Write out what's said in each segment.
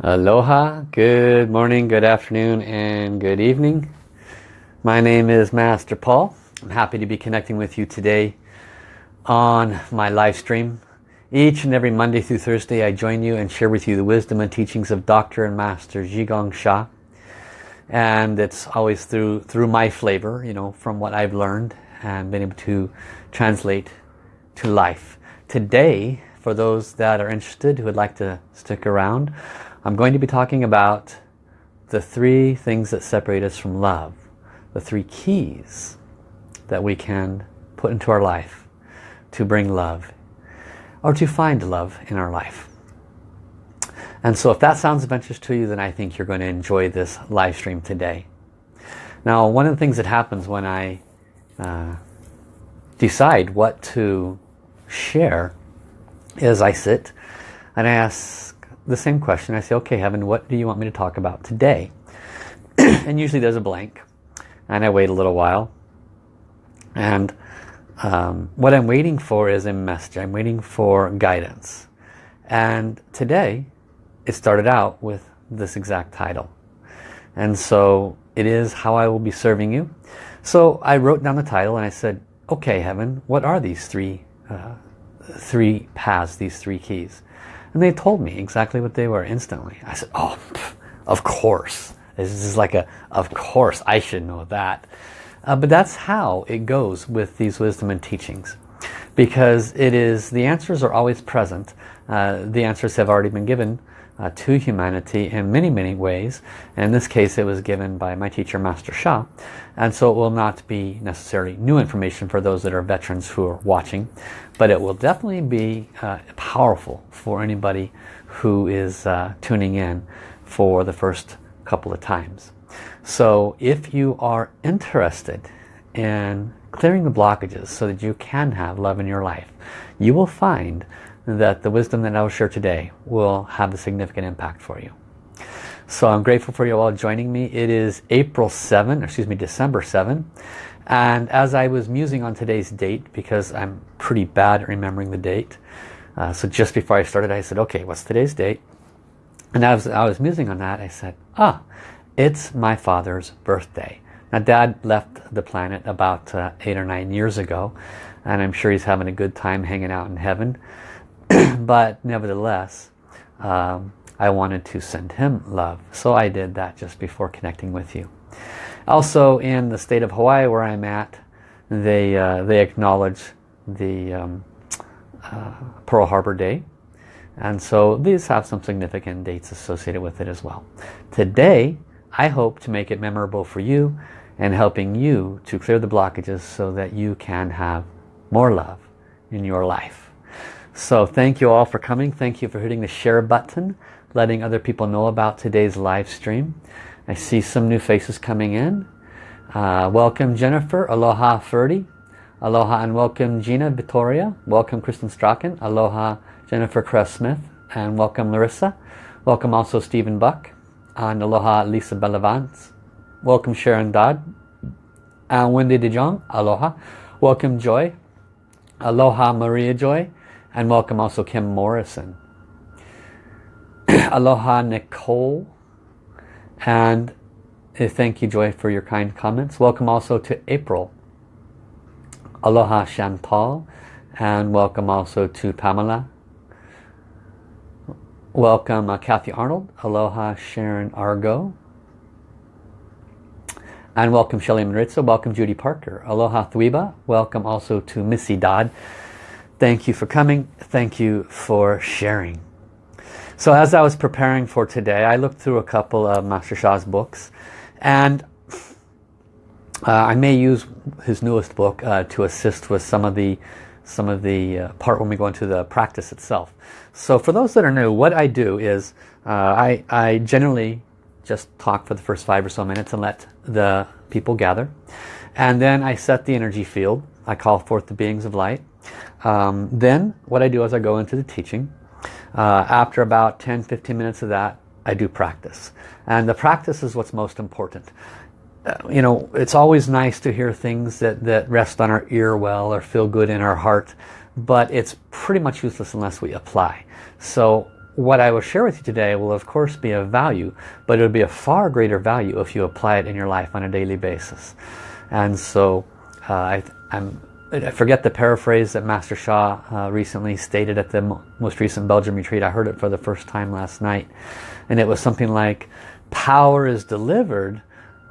Aloha, good morning, good afternoon, and good evening. My name is Master Paul. I'm happy to be connecting with you today on my live stream. Each and every Monday through Thursday I join you and share with you the wisdom and teachings of Dr. and Master Zhi Gang Sha. And it's always through, through my flavor, you know, from what I've learned and been able to translate to life. Today, for those that are interested who would like to stick around, I'm going to be talking about the three things that separate us from love. The three keys that we can put into our life to bring love or to find love in our life. And so if that sounds of interest to you, then I think you're going to enjoy this live stream today. Now, one of the things that happens when I uh, decide what to share is I sit and I ask the same question. I say, okay, Heaven, what do you want me to talk about today? and usually there's a blank. And I wait a little while. And um, what I'm waiting for is a message. I'm waiting for guidance. And today, it started out with this exact title. And so it is how I will be serving you. So I wrote down the title and I said, okay, Heaven, what are these three, uh, three paths, these three keys? And they told me exactly what they were instantly. I said, oh, pff, of course. This is like a, of course, I should know that. Uh, but that's how it goes with these wisdom and teachings. Because it is, the answers are always present. Uh, the answers have already been given uh, to humanity in many, many ways. And in this case, it was given by my teacher, Master Sha. And so it will not be necessarily new information for those that are veterans who are watching. But it will definitely be uh, powerful for anybody who is uh, tuning in for the first couple of times. So if you are interested in clearing the blockages so that you can have love in your life, you will find that the wisdom that I will share today will have a significant impact for you. So I'm grateful for you all joining me. It is April 7, excuse me, December 7. And as I was musing on today's date, because I'm pretty bad at remembering the date, uh, so just before I started, I said, okay, what's today's date? And as I was musing on that, I said, ah, it's my father's birthday. Now, Dad left the planet about uh, eight or nine years ago, and I'm sure he's having a good time hanging out in heaven. but nevertheless, um, I wanted to send him love. So I did that just before connecting with you. Also in the state of Hawaii where I'm at, they, uh, they acknowledge the um, uh, Pearl Harbor Day. And so these have some significant dates associated with it as well. Today, I hope to make it memorable for you and helping you to clear the blockages so that you can have more love in your life. So thank you all for coming. Thank you for hitting the share button, letting other people know about today's live stream. I see some new faces coming in. Uh, welcome Jennifer, aloha Ferdy, aloha and welcome Gina Vittoria, welcome Kristen Strachan, aloha Jennifer Kress-Smith, and welcome Larissa. Welcome also Stephen Buck, and aloha Lisa Bellavance. Welcome Sharon Dodd, and Wendy DeJong, aloha. Welcome Joy, aloha Maria Joy, and welcome also Kim Morrison. Aloha Nicole. And uh, thank you Joy for your kind comments. Welcome also to April. Aloha Chantal. And welcome also to Pamela. Welcome uh, Kathy Arnold. Aloha Sharon Argo. And welcome Shelly Maritza. Welcome Judy Parker. Aloha Thwiba. Welcome also to Missy Dodd. Thank you for coming. Thank you for sharing. So as I was preparing for today, I looked through a couple of Master Sha's books and uh, I may use his newest book uh, to assist with some of the some of the uh, part when we go into the practice itself. So for those that are new, what I do is uh, I, I generally just talk for the first five or so minutes and let the people gather. And then I set the energy field. I call forth the beings of light. Um, then what I do is I go into the teaching. Uh, after about 10-15 minutes of that, I do practice. And the practice is what's most important. Uh, you know, it's always nice to hear things that, that rest on our ear well or feel good in our heart, but it's pretty much useless unless we apply. So what I will share with you today will of course be of value, but it'll be a far greater value if you apply it in your life on a daily basis. And so uh, I, I'm, I forget the paraphrase that Master Sha uh, recently stated at the most recent Belgium retreat. I heard it for the first time last night. And it was something like, power is delivered,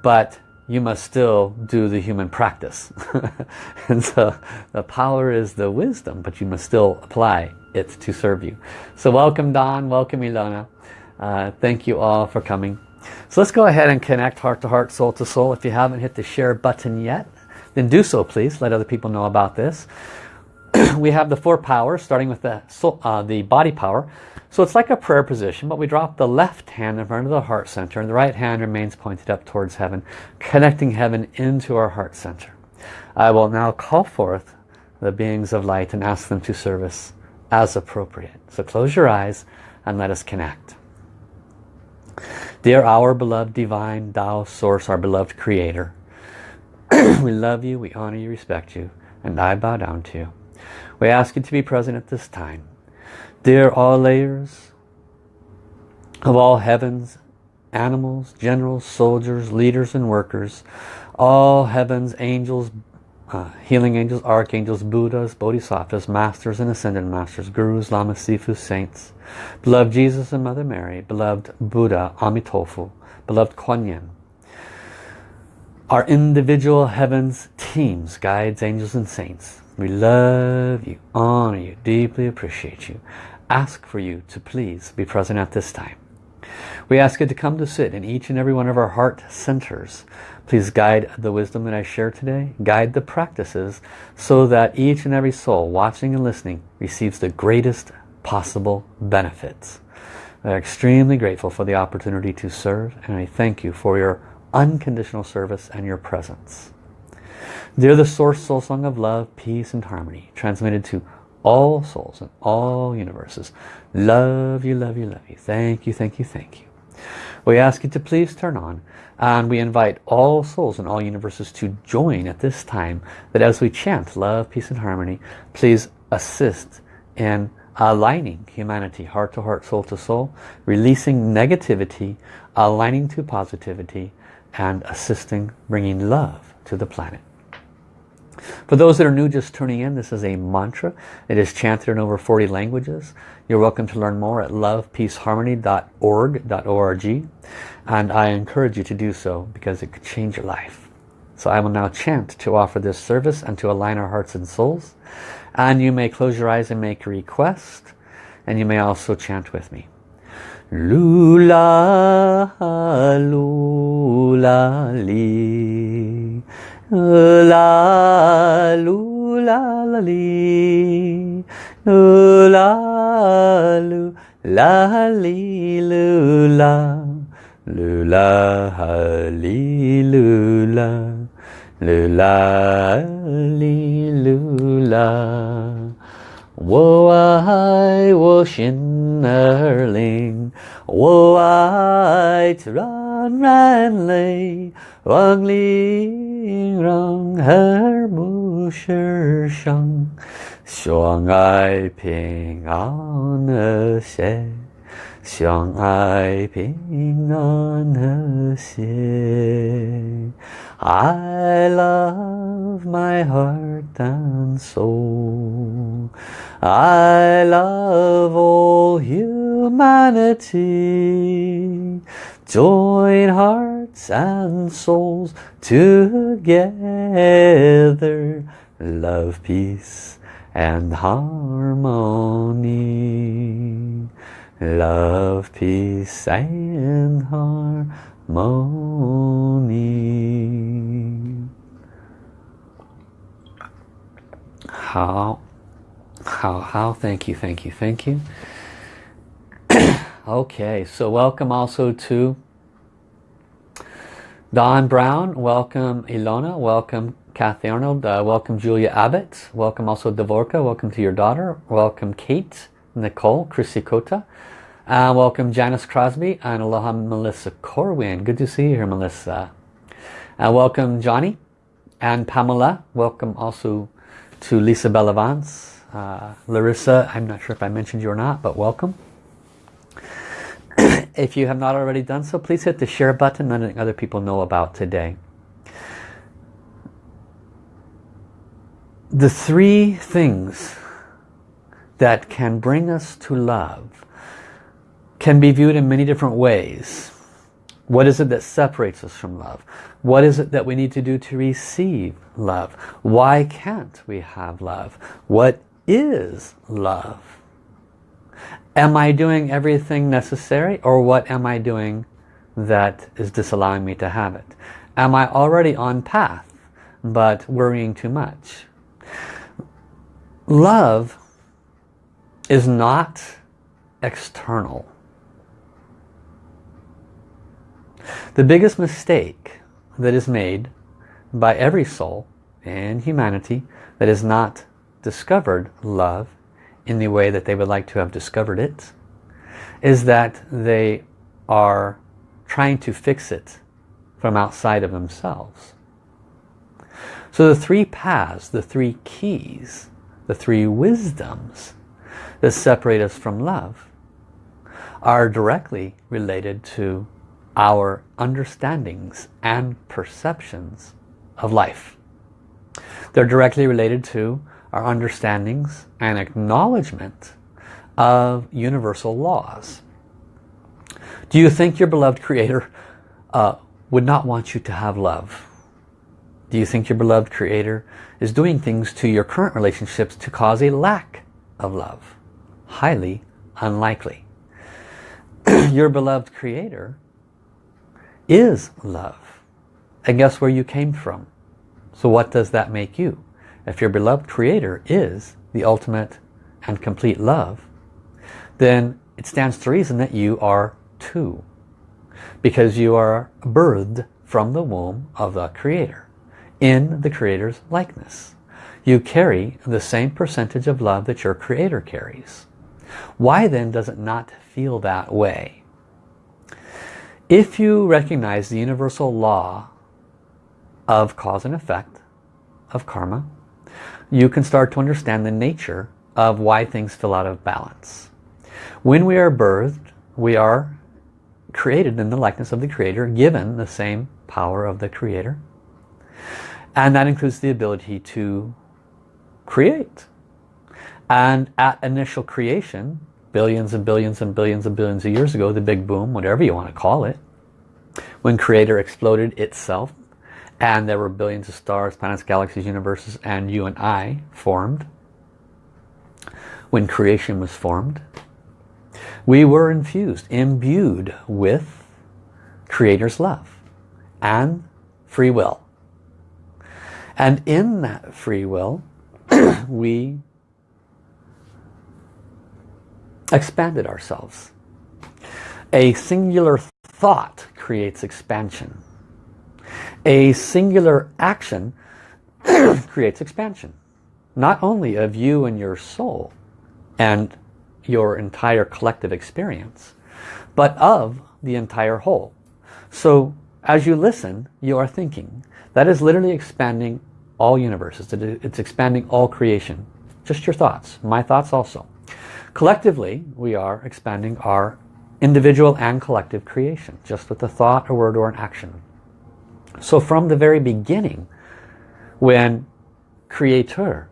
but you must still do the human practice. and so the power is the wisdom, but you must still apply it to serve you. So welcome Don, welcome Ilona. Uh, thank you all for coming. So let's go ahead and connect heart to heart, soul to soul. If you haven't hit the share button yet, then do so please. Let other people know about this. we have the four powers, starting with the, soul, uh, the body power. So it's like a prayer position, but we drop the left hand in front of the heart center and the right hand remains pointed up towards heaven, connecting heaven into our heart center. I will now call forth the beings of light and ask them to service as appropriate. So close your eyes and let us connect. Dear our beloved divine Tao Source, our beloved Creator, we love you, we honor you, respect you, and I bow down to you. We ask you to be present at this time. Dear all layers of all heavens, animals, generals, soldiers, leaders and workers, all heavens, angels, uh, healing angels, archangels, Buddhas, Bodhisattvas, masters and ascended masters, gurus, lamas, sifus, saints, beloved Jesus and Mother Mary, beloved Buddha, Amitofu, beloved Kuan Yin, our individual heavens, teams, guides, angels and saints. We love you, honor you, deeply appreciate you. Ask for you to please be present at this time. We ask you to come to sit in each and every one of our heart centers Please guide the wisdom that I share today. Guide the practices so that each and every soul watching and listening receives the greatest possible benefits. I'm extremely grateful for the opportunity to serve and I thank you for your unconditional service and your presence. They're the Source Soul Song of Love, Peace and Harmony, transmitted to all souls in all universes. Love you, love you, love you. Thank you, thank you, thank you. We ask you to please turn on and we invite all souls in all universes to join at this time that as we chant love, peace and harmony, please assist in aligning humanity heart to heart, soul to soul, releasing negativity, aligning to positivity and assisting bringing love to the planet. For those that are new just tuning in, this is a mantra. It is chanted in over 40 languages. You're welcome to learn more at lovepeaceharmony.org. And I encourage you to do so because it could change your life. So I will now chant to offer this service and to align our hearts and souls. And you may close your eyes and make a request. And you may also chant with me. Lula, lula, li. La, lula, la, li. Lula, lula, li, lula. Lula, hali, lula, lula, li, lula. 我爱我心儿灵， 我爱自然人类，万灵让和睦世上，相爱平安和谐。相爱平安和谐。I love my heart and soul. I love all humanity. Join hearts and souls together. Love, peace and harmony. Love, peace and harmony. How, how, how, thank you, thank you, thank you. Okay, so welcome also to Don Brown, welcome Ilona, welcome Kathy Arnold, uh, welcome Julia Abbott, welcome also Devorka, welcome to your daughter, welcome Kate, Nicole, Chrissy Kota, uh, welcome Janice Crosby and aloha Melissa Corwin. Good to see you here, Melissa. Uh, welcome Johnny and Pamela. Welcome also to Lisa Bellavance. Uh, Larissa, I'm not sure if I mentioned you or not, but welcome. if you have not already done so, please hit the share button letting other people know about today. The three things that can bring us to love can be viewed in many different ways. What is it that separates us from love? What is it that we need to do to receive love? Why can't we have love? What is love? Am I doing everything necessary or what am I doing that is disallowing me to have it? Am I already on path but worrying too much? Love is not external. The biggest mistake that is made by every soul in humanity that has not discovered love in the way that they would like to have discovered it is that they are trying to fix it from outside of themselves. So the three paths, the three keys, the three wisdoms that separate us from love are directly related to our understandings and perceptions of life. They're directly related to our understandings and acknowledgement of universal laws. Do you think your beloved Creator uh, would not want you to have love? Do you think your beloved Creator is doing things to your current relationships to cause a lack of love? Highly unlikely. your beloved Creator is love. And guess where you came from? So what does that make you? If your beloved Creator is the ultimate and complete love, then it stands to reason that you are too. Because you are birthed from the womb of the Creator, in the Creator's likeness. You carry the same percentage of love that your Creator carries. Why then does it not feel that way? If you recognize the universal law of cause and effect, of karma, you can start to understand the nature of why things feel out of balance. When we are birthed, we are created in the likeness of the Creator, given the same power of the Creator. And that includes the ability to create. And at initial creation, billions and billions and billions and billions of years ago, the big boom, whatever you want to call it, when Creator exploded itself, and there were billions of stars, planets, galaxies, universes, and you and I formed. When creation was formed, we were infused, imbued with Creator's love and free will. And in that free will, we expanded ourselves. A singular thought creates expansion. A singular action creates expansion. Not only of you and your soul and your entire collective experience, but of the entire whole. So as you listen, you are thinking. That is literally expanding all universes. It's expanding all creation. Just your thoughts. My thoughts also. Collectively, we are expanding our individual and collective creation, just with a thought, a word, or an action. So from the very beginning, when Creator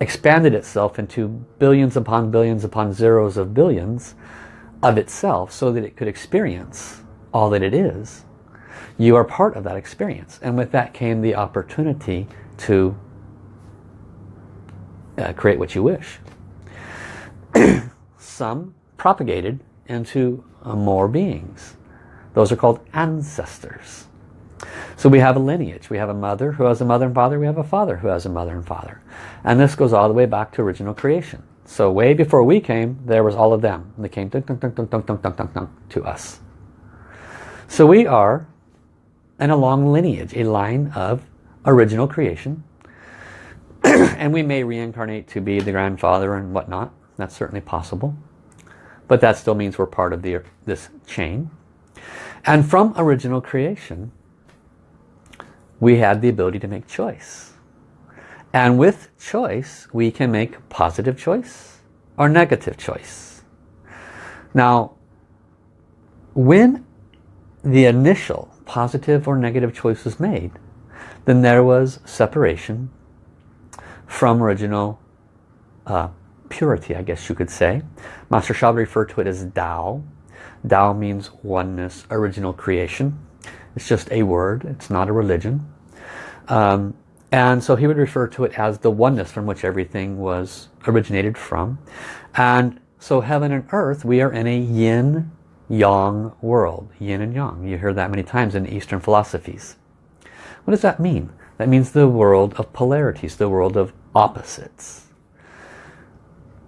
expanded itself into billions upon billions upon zeros of billions of itself so that it could experience all that it is, you are part of that experience. And with that came the opportunity to uh, create what you wish. Some propagated into uh, more beings. Those are called ancestors. So we have a lineage. We have a mother who has a mother and father. We have a father who has a mother and father. And this goes all the way back to original creation. So way before we came, there was all of them. And They came to us. So we are in a long lineage, a line of original creation. and we may reincarnate to be the grandfather and whatnot. That's certainly possible. But that still means we're part of the, this chain. And from original creation, we had the ability to make choice. And with choice, we can make positive choice or negative choice. Now, when the initial positive or negative choice was made, then there was separation from original uh, purity, I guess you could say. Master Sha referred to it as Tao. Tao means oneness, original creation. It's just a word, it's not a religion. Um, and so he would refer to it as the oneness from which everything was originated from. And so heaven and earth, we are in a yin yang world. Yin and yang. You hear that many times in Eastern philosophies. What does that mean? That means the world of polarities, the world of opposites.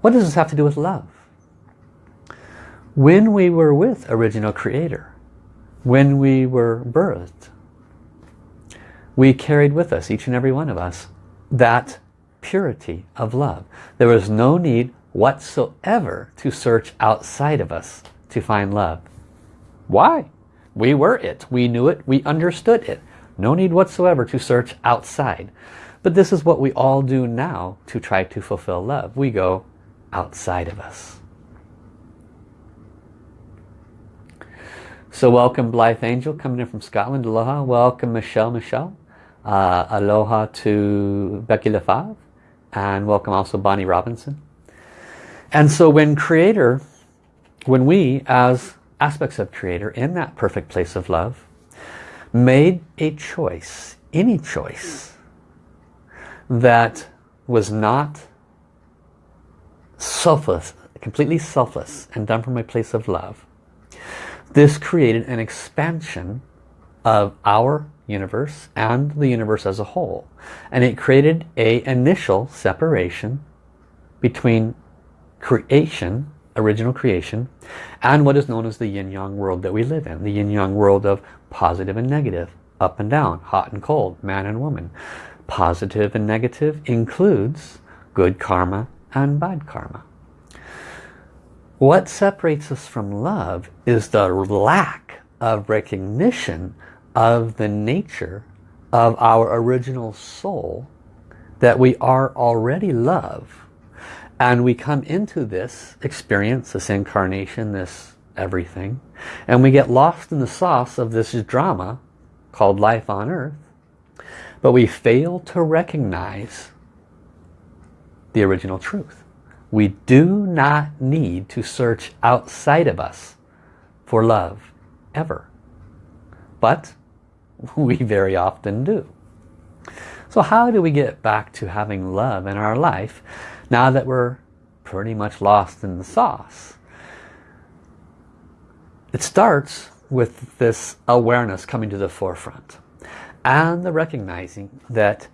What does this have to do with love? When we were with original creator, when we were birthed, we carried with us, each and every one of us, that purity of love. There was no need whatsoever to search outside of us to find love. Why? We were it. We knew it. We understood it. No need whatsoever to search outside. But this is what we all do now to try to fulfill love. We go outside of us. So welcome Blythe Angel coming in from Scotland. Aloha. Welcome Michelle Michelle. Uh, aloha to Becky Lefave. And welcome also Bonnie Robinson. And so when Creator, when we as aspects of Creator in that perfect place of love made a choice, any choice, that was not selfless, completely selfless and done from a place of love, this created an expansion of our universe and the universe as a whole. And it created a initial separation between creation, original creation, and what is known as the yin-yang world that we live in. The yin-yang world of positive and negative, up and down, hot and cold, man and woman. Positive and negative includes good karma and bad karma. What separates us from love is the lack of recognition of the nature of our original soul that we are already love and we come into this experience this incarnation this everything and we get lost in the sauce of this drama called life on earth but we fail to recognize the original truth. We do not need to search outside of us for love, ever. But we very often do. So how do we get back to having love in our life now that we're pretty much lost in the sauce? It starts with this awareness coming to the forefront and the recognizing that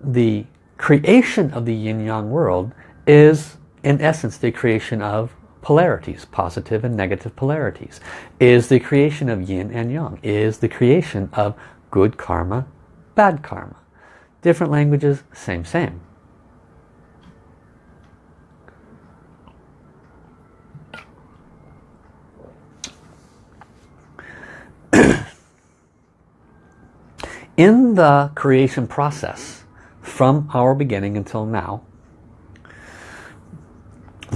the creation of the yin-yang world is in essence the creation of polarities, positive and negative polarities, is the creation of yin and yang, is the creation of good karma, bad karma. Different languages, same, same. In the creation process, from our beginning until now,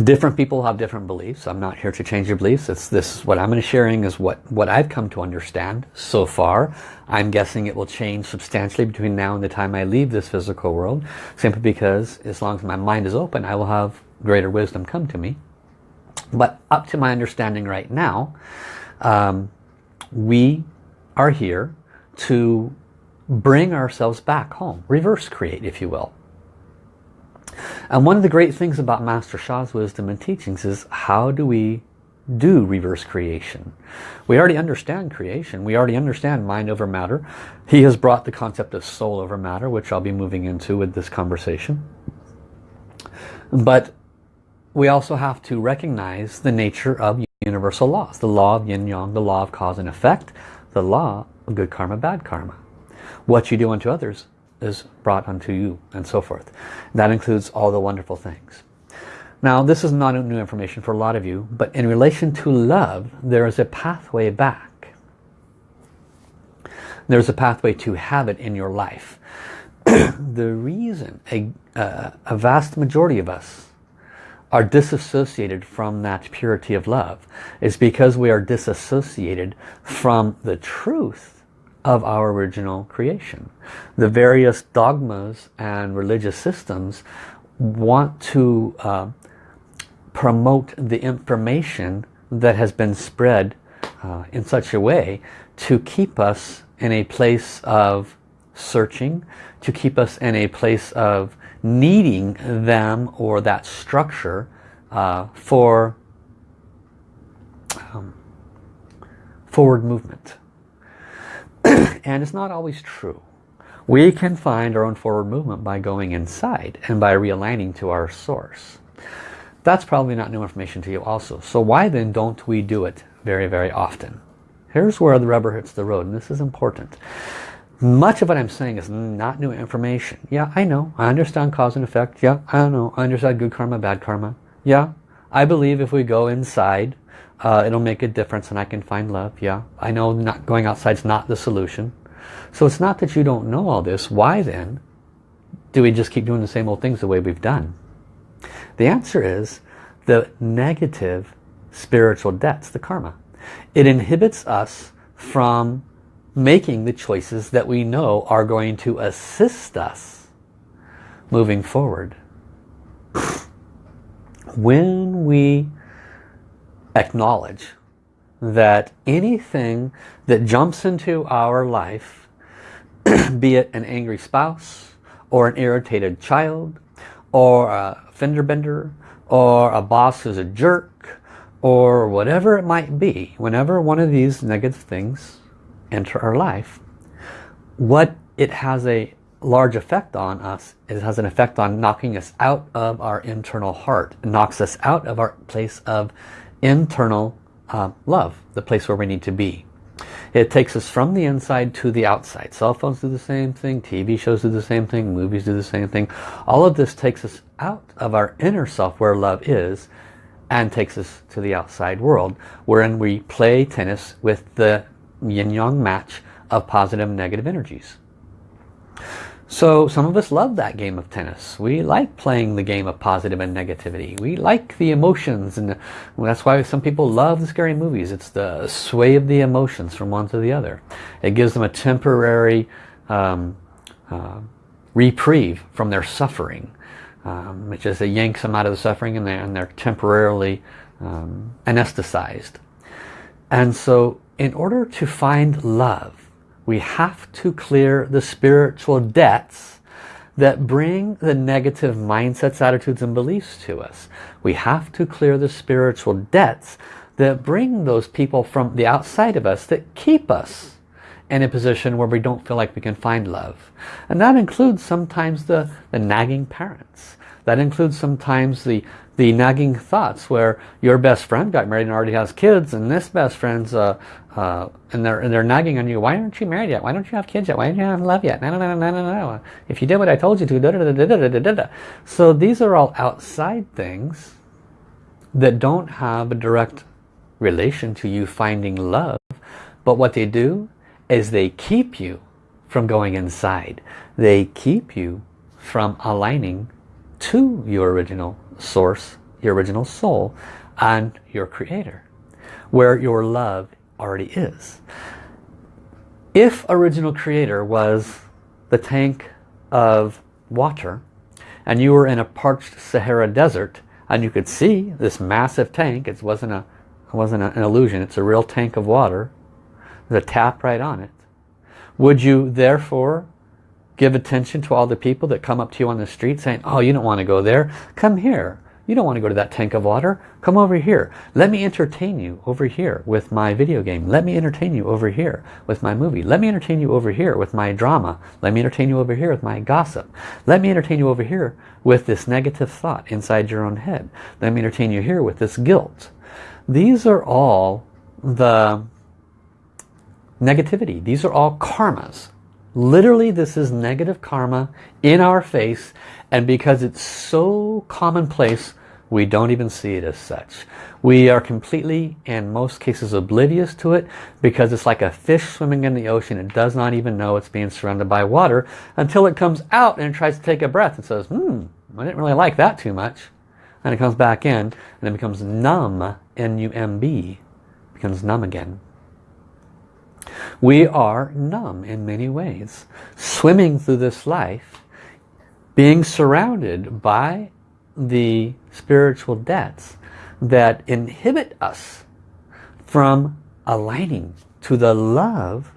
different people have different beliefs. I'm not here to change your beliefs. It's this what I'm going to sharing is what what I've come to understand so far. I'm guessing it will change substantially between now and the time I leave this physical world, simply because as long as my mind is open, I will have greater wisdom come to me. But up to my understanding right now, um, we are here to bring ourselves back home. Reverse create, if you will. And one of the great things about Master Sha's wisdom and teachings is how do we do reverse creation? We already understand creation. We already understand mind over matter. He has brought the concept of soul over matter, which I'll be moving into with this conversation. But we also have to recognize the nature of universal laws. The law of yin-yang, the law of cause and effect, the law of good karma, bad karma. What you do unto others is brought unto you and so forth. That includes all the wonderful things. Now this is not new information for a lot of you, but in relation to love, there is a pathway back. There's a pathway to have it in your life. the reason a, uh, a vast majority of us are disassociated from that purity of love is because we are disassociated from the truth of our original creation. The various dogmas and religious systems want to uh, promote the information that has been spread uh, in such a way to keep us in a place of searching, to keep us in a place of needing them or that structure uh, for um, forward movement. and it's not always true. We can find our own forward movement by going inside and by realigning to our source. That's probably not new information to you also. So why then don't we do it very, very often? Here's where the rubber hits the road, and this is important. Much of what I'm saying is not new information. Yeah, I know. I understand cause and effect. Yeah, I know. I understand good karma, bad karma. Yeah, I believe if we go inside, uh, it'll make a difference and I can find love. Yeah, I know not going outside is not the solution. So it's not that you don't know all this. Why then do we just keep doing the same old things the way we've done? The answer is the negative spiritual debts, the karma. It inhibits us from making the choices that we know are going to assist us moving forward. When we acknowledge that anything that jumps into our life, be it an angry spouse, or an irritated child, or a fender bender, or a boss who's a jerk, or whatever it might be, whenever one of these negative things enter our life, what it has a large effect on us, is it has an effect on knocking us out of our internal heart. It knocks us out of our place of internal uh, love, the place where we need to be. It takes us from the inside to the outside. Cell phones do the same thing, TV shows do the same thing, movies do the same thing. All of this takes us out of our inner self where love is and takes us to the outside world wherein we play tennis with the yin-yang match of positive and negative energies. So some of us love that game of tennis. We like playing the game of positive and negativity. We like the emotions and that's why some people love the scary movies. It's the sway of the emotions from one to the other. It gives them a temporary um, uh, reprieve from their suffering. Um, it just it yanks them out of the suffering and they're, and they're temporarily um, anesthetized. And so in order to find love, we have to clear the spiritual debts that bring the negative mindsets, attitudes, and beliefs to us. We have to clear the spiritual debts that bring those people from the outside of us that keep us in a position where we don't feel like we can find love. And that includes sometimes the, the nagging parents. That includes sometimes the the nagging thoughts where your best friend got married and already has kids and this best friend's uh, uh, and they're and they're nagging on you why aren't you married yet? Why don't you have kids yet? Why don't you have love yet? No no no no no no if you did what I told you to da, da, da, da, da, da, da. so these are all outside things that don't have a direct relation to you finding love but what they do is they keep you from going inside. They keep you from aligning to your original source, your original soul, and your creator, where your love already is. If original creator was the tank of water, and you were in a parched Sahara desert, and you could see this massive tank, it wasn't, a, it wasn't an illusion, it's a real tank of water, there's a tap right on it. Would you therefore Give attention to all the people that come up to you on the street saying, oh, you don't want to go there. Come here. You don't want to go to that tank of water. Come over here. Let me entertain you over here with my video game. Let me entertain you over here with my movie. Let me entertain you over here with my drama. Let me entertain you over here with my gossip. Let me entertain you over here with this negative thought inside your own head. Let me entertain you here with this guilt. These are all the negativity. These are all karmas Literally, this is negative karma in our face, and because it's so commonplace, we don't even see it as such. We are completely, in most cases, oblivious to it because it's like a fish swimming in the ocean. It does not even know it's being surrounded by water until it comes out and tries to take a breath and says, hmm, I didn't really like that too much. and it comes back in and it becomes numb, N-U-M-B, becomes numb again. We are numb in many ways, swimming through this life, being surrounded by the spiritual debts that inhibit us from aligning to the love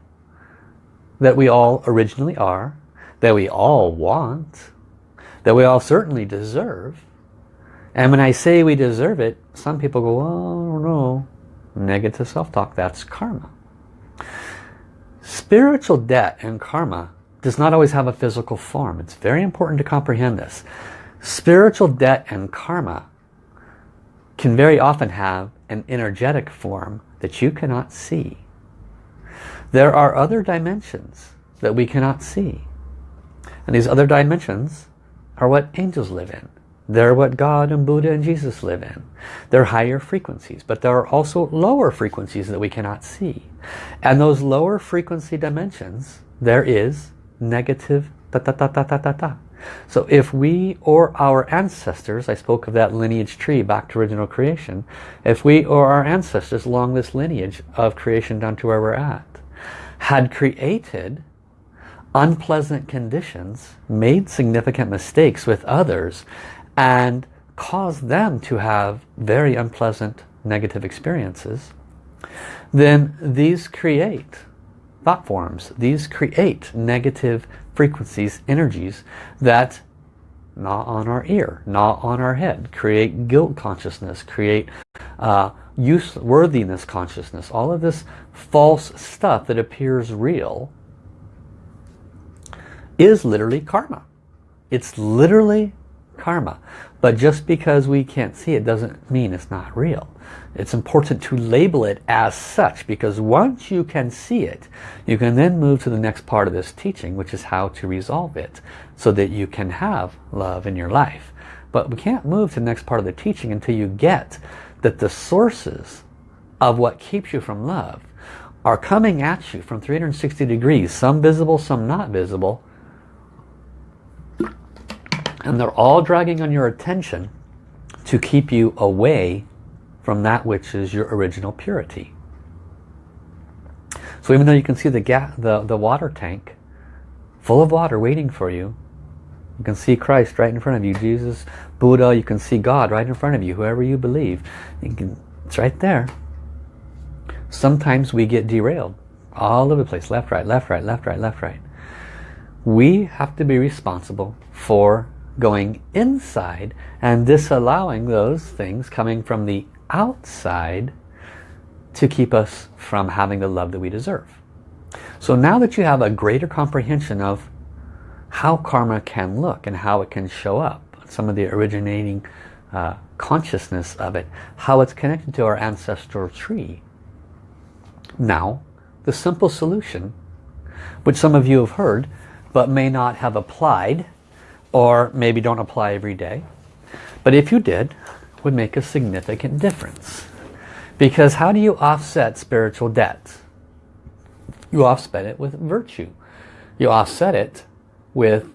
that we all originally are, that we all want, that we all certainly deserve. And when I say we deserve it, some people go, oh, no. Negative self-talk, that's karma. Spiritual debt and karma does not always have a physical form. It's very important to comprehend this. Spiritual debt and karma can very often have an energetic form that you cannot see. There are other dimensions that we cannot see. And these other dimensions are what angels live in. They're what God and Buddha and Jesus live in. They're higher frequencies, but there are also lower frequencies that we cannot see. And those lower frequency dimensions, there is negative ta ta ta ta ta ta ta. So if we or our ancestors, I spoke of that lineage tree back to original creation, if we or our ancestors along this lineage of creation down to where we're at, had created unpleasant conditions, made significant mistakes with others, and cause them to have very unpleasant negative experiences, then these create thought forms. These create negative frequencies, energies that gnaw on our ear, gnaw on our head, create guilt consciousness, create uh, use worthiness consciousness, all of this false stuff that appears real is literally karma. It's literally karma. But just because we can't see it doesn't mean it's not real. It's important to label it as such because once you can see it, you can then move to the next part of this teaching, which is how to resolve it so that you can have love in your life. But we can't move to the next part of the teaching until you get that the sources of what keeps you from love are coming at you from 360 degrees, some visible, some not visible, and they're all dragging on your attention to keep you away from that which is your original purity. So even though you can see the, the, the water tank full of water waiting for you, you can see Christ right in front of you, Jesus, Buddha, you can see God right in front of you, whoever you believe. You can, it's right there. Sometimes we get derailed all over the place, left, right, left, right, left, right, left, right. We have to be responsible for going inside and disallowing those things coming from the outside to keep us from having the love that we deserve. So now that you have a greater comprehension of how karma can look and how it can show up, some of the originating uh, consciousness of it, how it's connected to our ancestral tree. Now, the simple solution, which some of you have heard, but may not have applied or maybe don't apply every day. But if you did, would make a significant difference. Because how do you offset spiritual debt? You offset it with virtue. You offset it with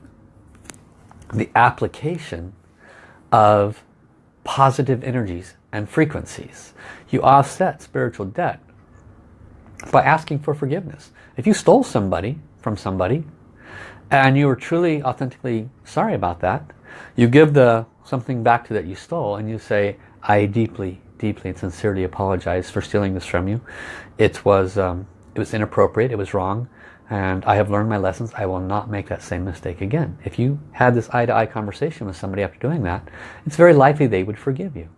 the application of positive energies and frequencies. You offset spiritual debt by asking for forgiveness. If you stole somebody from somebody, and you are truly authentically sorry about that. You give the something back to that you stole and you say I deeply deeply and sincerely apologize for stealing this from you. It was um, it was inappropriate it was wrong and I have learned my lessons. I will not make that same mistake again. If you had this eye-to-eye -eye conversation with somebody after doing that it's very likely they would forgive you.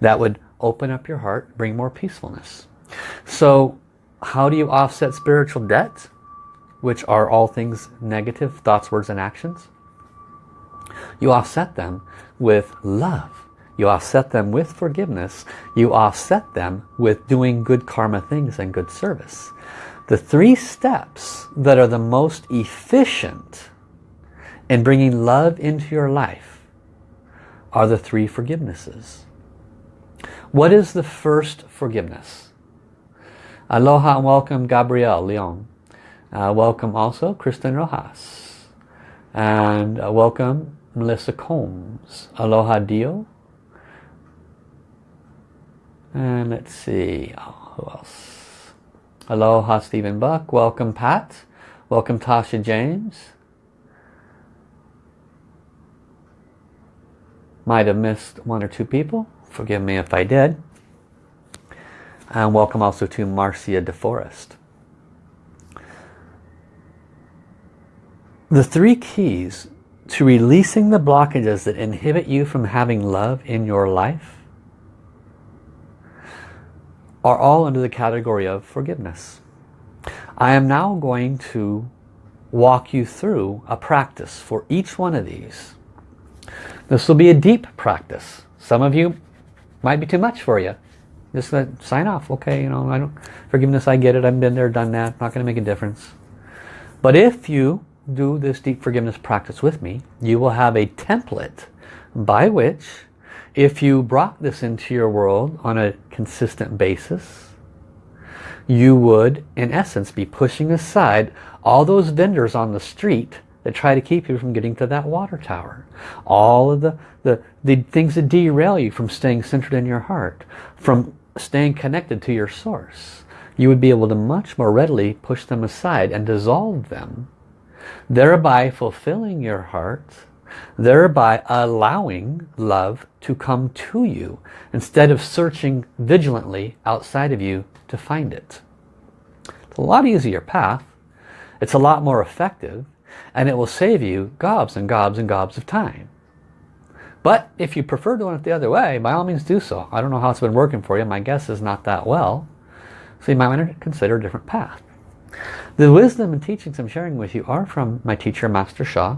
That would open up your heart bring more peacefulness. So how do you offset spiritual debt which are all things negative, thoughts, words, and actions. You offset them with love. You offset them with forgiveness. You offset them with doing good karma things and good service. The three steps that are the most efficient in bringing love into your life are the three forgivenesses. What is the first forgiveness? Aloha and welcome Gabrielle Leon. Uh, welcome also Kristen Rojas. And uh, welcome Melissa Combs. Aloha Dio. And let's see, oh, who else? Aloha Stephen Buck, welcome Pat, welcome Tasha James. Might have missed one or two people, forgive me if I did. And welcome also to Marcia DeForest. The three keys to releasing the blockages that inhibit you from having love in your life are all under the category of forgiveness. I am now going to walk you through a practice for each one of these. This will be a deep practice. Some of you might be too much for you. Just sign off. Okay, you know, I don't forgiveness. I get it. I've been there, done that. Not going to make a difference. But if you do this deep forgiveness practice with me, you will have a template by which if you brought this into your world on a consistent basis, you would, in essence, be pushing aside all those vendors on the street that try to keep you from getting to that water tower. All of the, the, the things that derail you from staying centered in your heart, from staying connected to your source. You would be able to much more readily push them aside and dissolve them, thereby fulfilling your heart thereby allowing love to come to you instead of searching vigilantly outside of you to find it. It's a lot easier path. It's a lot more effective and it will save you gobs and gobs and gobs of time. But if you prefer doing it the other way, by all means do so. I don't know how it's been working for you. My guess is not that well. So you might want to consider a different path. The wisdom and teachings I'm sharing with you are from my teacher, Master Sha.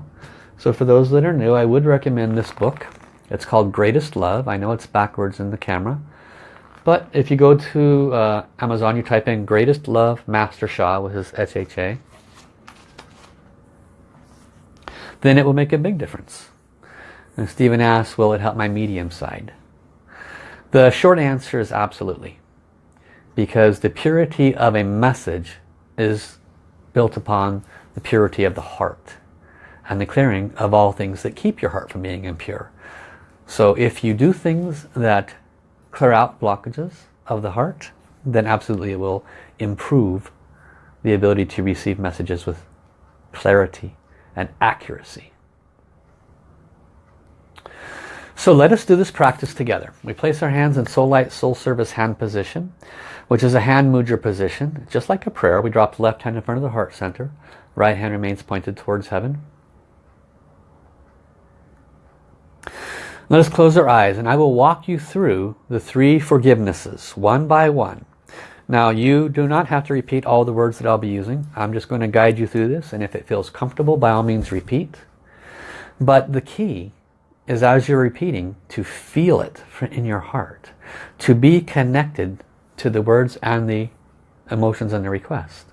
So for those that are new, I would recommend this book. It's called Greatest Love. I know it's backwards in the camera. But if you go to uh, Amazon, you type in Greatest Love Master Sha with his SHA, then it will make a big difference. And Stephen asks, will it help my medium side? The short answer is absolutely. Because the purity of a message is built upon the purity of the heart and the clearing of all things that keep your heart from being impure. So if you do things that clear out blockages of the heart, then absolutely it will improve the ability to receive messages with clarity and accuracy. So let us do this practice together. We place our hands in Soul Light Soul Service hand position, which is a hand mudra position. Just like a prayer, we drop the left hand in front of the heart center. Right hand remains pointed towards heaven. Let us close our eyes and I will walk you through the three forgivenesses one by one. Now you do not have to repeat all the words that I'll be using. I'm just going to guide you through this and if it feels comfortable by all means repeat. But the key is as you're repeating to feel it in your heart. To be connected to the words and the emotions and the request.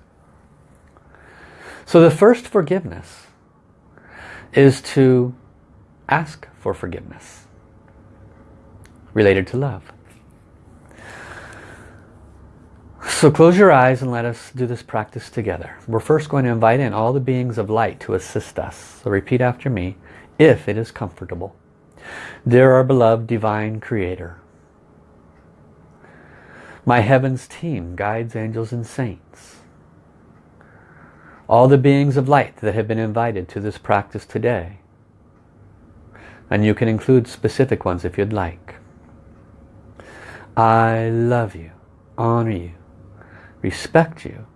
So the first forgiveness is to ask for forgiveness related to love. So close your eyes and let us do this practice together. We're first going to invite in all the beings of light to assist us. So repeat after me, if it is comfortable. Dear our beloved Divine Creator, my heavens team, guides, angels and saints, all the beings of light that have been invited to this practice today, and you can include specific ones if you'd like. I love you, honor you, respect you,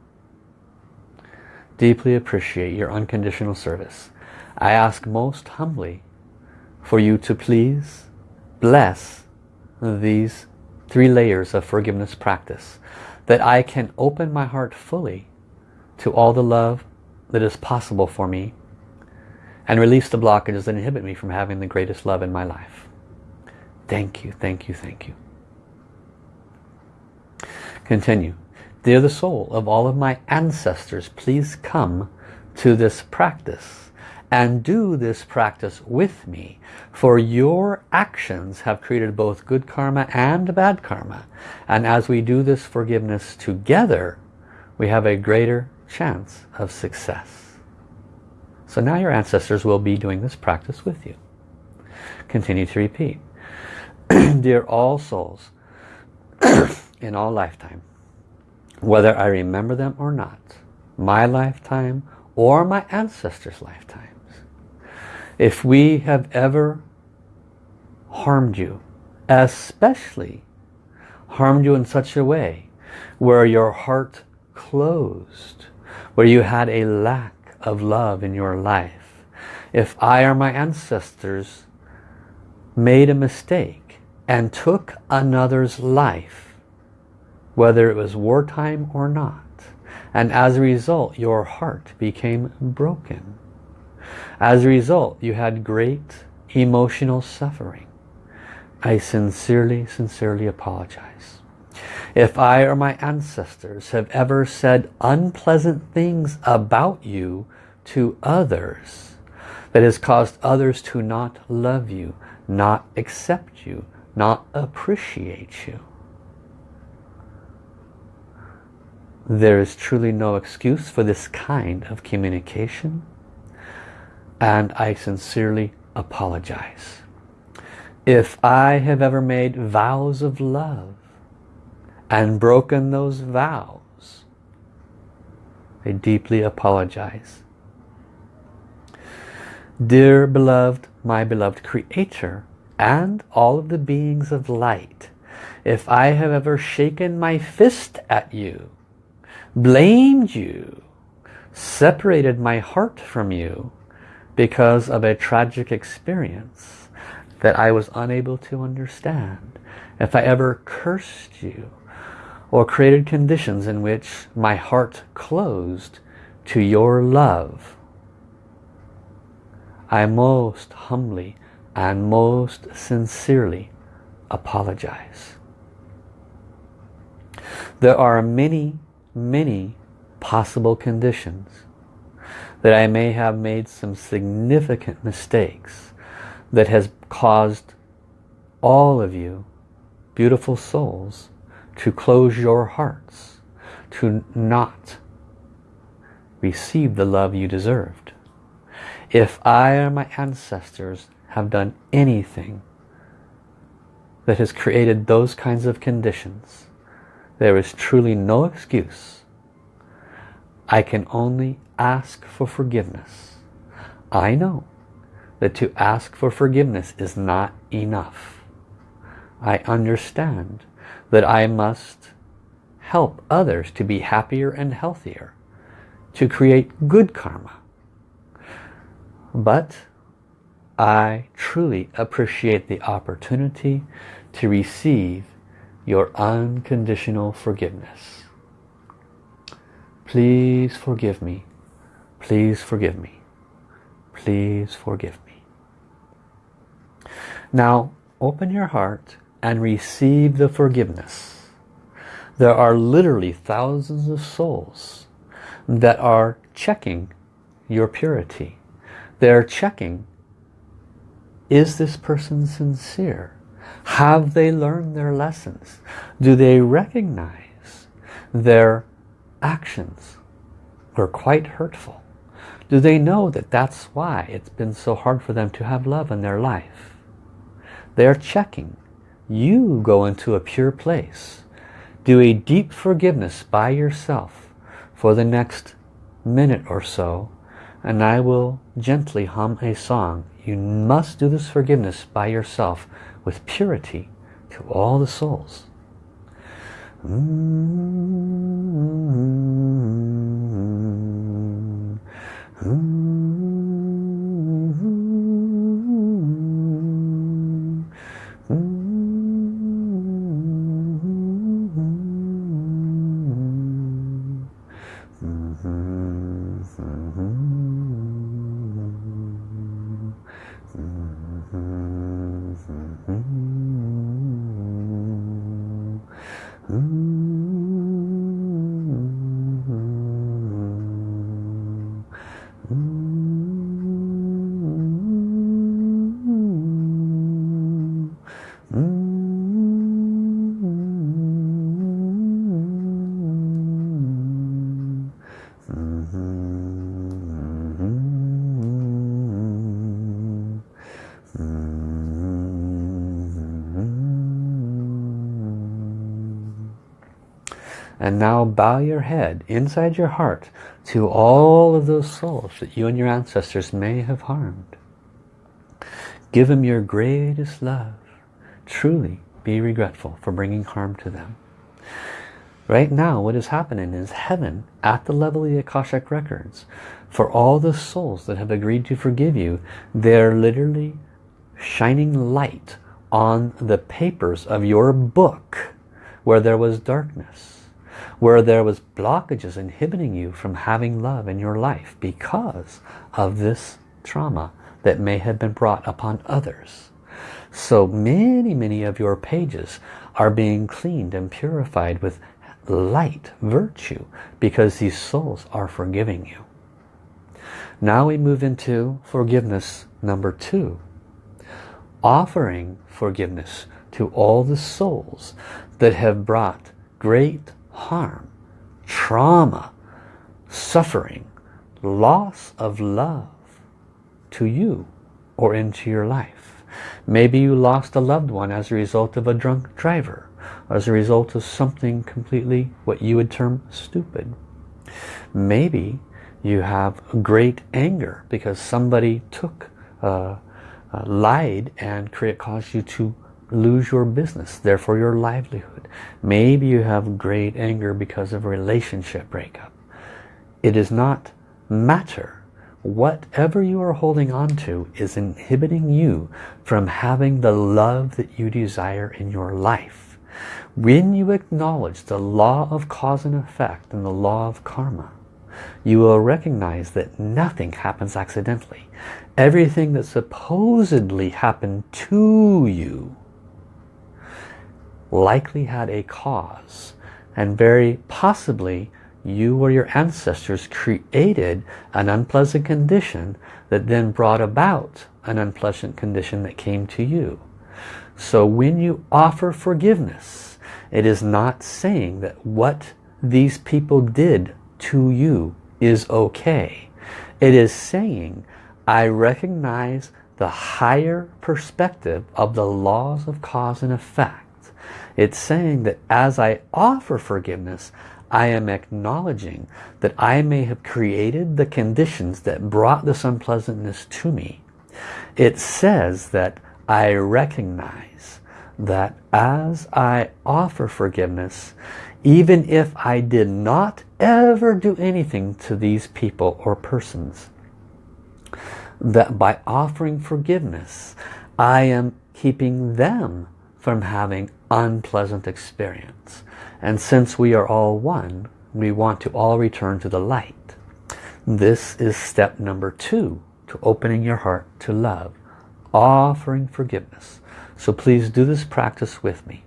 deeply appreciate your unconditional service. I ask most humbly for you to please bless these three layers of forgiveness practice that I can open my heart fully to all the love that is possible for me and release the blockages that inhibit me from having the greatest love in my life. Thank you, thank you, thank you. Continue. Dear the soul of all of my ancestors, please come to this practice and do this practice with me. For your actions have created both good karma and bad karma. And as we do this forgiveness together, we have a greater chance of success. So now your ancestors will be doing this practice with you. Continue to repeat. Dear all souls, in all lifetime, whether I remember them or not, my lifetime or my ancestors' lifetimes, if we have ever harmed you, especially harmed you in such a way where your heart closed, where you had a lack of love in your life, if I or my ancestors made a mistake and took another's life, whether it was wartime or not. And as a result, your heart became broken. As a result, you had great emotional suffering. I sincerely, sincerely apologize. If I or my ancestors have ever said unpleasant things about you to others that has caused others to not love you, not accept you, not appreciate you. There is truly no excuse for this kind of communication and I sincerely apologize. If I have ever made vows of love and broken those vows, I deeply apologize. Dear beloved, my beloved Creator, and all of the beings of light, if I have ever shaken my fist at you, blamed you, separated my heart from you because of a tragic experience that I was unable to understand, if I ever cursed you or created conditions in which my heart closed to your love, I most humbly and most sincerely apologize. There are many, many possible conditions that I may have made some significant mistakes that has caused all of you, beautiful souls, to close your hearts, to not receive the love you deserved. If I or my ancestors have done anything that has created those kinds of conditions, there is truly no excuse. I can only ask for forgiveness. I know that to ask for forgiveness is not enough. I understand that I must help others to be happier and healthier, to create good karma, but I truly appreciate the opportunity to receive your unconditional forgiveness. Please forgive me. Please forgive me. Please forgive me. Now open your heart and receive the forgiveness. There are literally thousands of souls that are checking your purity they're checking, is this person sincere? Have they learned their lessons? Do they recognize their actions were quite hurtful? Do they know that that's why it's been so hard for them to have love in their life? They're checking. You go into a pure place. Do a deep forgiveness by yourself for the next minute or so and I will gently hum a song. You must do this forgiveness by yourself with purity to all the souls. Mm -hmm. Mm -hmm. And now bow your head inside your heart to all of those souls that you and your ancestors may have harmed. Give them your greatest love. Truly be regretful for bringing harm to them. Right now what is happening is heaven at the level of the Akashic Records for all the souls that have agreed to forgive you they're literally shining light on the papers of your book where there was darkness where there was blockages inhibiting you from having love in your life because of this trauma that may have been brought upon others. So many, many of your pages are being cleaned and purified with light, virtue, because these souls are forgiving you. Now we move into forgiveness number two. Offering forgiveness to all the souls that have brought great harm, trauma, suffering, loss of love to you or into your life. Maybe you lost a loved one as a result of a drunk driver, as a result of something completely what you would term stupid. Maybe you have great anger because somebody took, uh, uh, lied and create, caused you to lose your business, therefore your livelihood. Maybe you have great anger because of a relationship breakup. It does not matter. Whatever you are holding on to is inhibiting you from having the love that you desire in your life. When you acknowledge the law of cause and effect and the law of karma, you will recognize that nothing happens accidentally. Everything that supposedly happened to you likely had a cause and very possibly you or your ancestors created an unpleasant condition that then brought about an unpleasant condition that came to you. So when you offer forgiveness, it is not saying that what these people did to you is okay. It is saying, I recognize the higher perspective of the laws of cause and effect it's saying that as I offer forgiveness, I am acknowledging that I may have created the conditions that brought this unpleasantness to me. It says that I recognize that as I offer forgiveness, even if I did not ever do anything to these people or persons, that by offering forgiveness, I am keeping them from having unpleasant experience. And since we are all one, we want to all return to the light. This is step number two to opening your heart to love, offering forgiveness. So please do this practice with me.